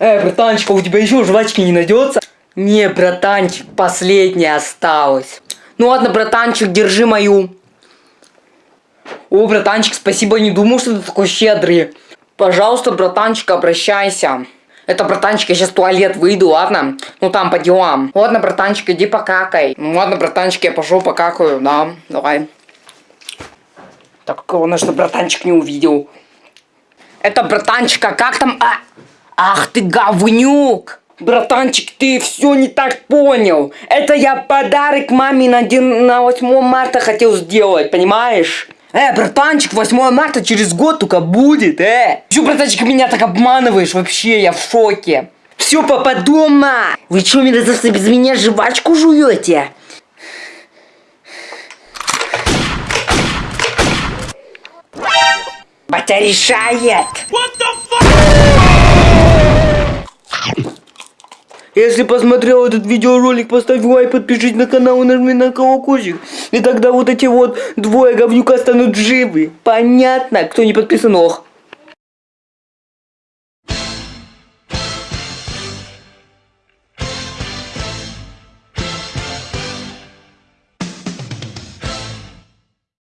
Эй, братанчик, а у тебя еще жвачки не найдется? Не, братанчик, последняя осталась. Ну ладно, братанчик, держи мою. О, братанчик, спасибо, не думал, что ты такой щедрый. Пожалуйста, братанчик, обращайся. Это, братанчик, я сейчас в туалет выйду, ладно? Ну там по делам. Ладно, братанчик, иди покакай. Ну ладно, братанчик, я пошел покакаю, да, давай. Так, главное, что братанчик не увидел. Это, братанчика, как там... А... Ах ты говнюк! Братанчик, ты все не так понял. Это я подарок маме на, день, на 8 марта хотел сделать, понимаешь? Э, братанчик, 8 марта через год только будет, э. Чё, братанчик, меня так обманываешь? Вообще, я в шоке. Все, папа дома. Вы что, мерзавцы, без меня жвачку жуете? Батя решает. Если посмотрел этот видеоролик, поставь лайк, подпишись на канал и нажми на колокольчик. И тогда вот эти вот двое говнюка станут живы. Понятно? Кто не подписан, ох.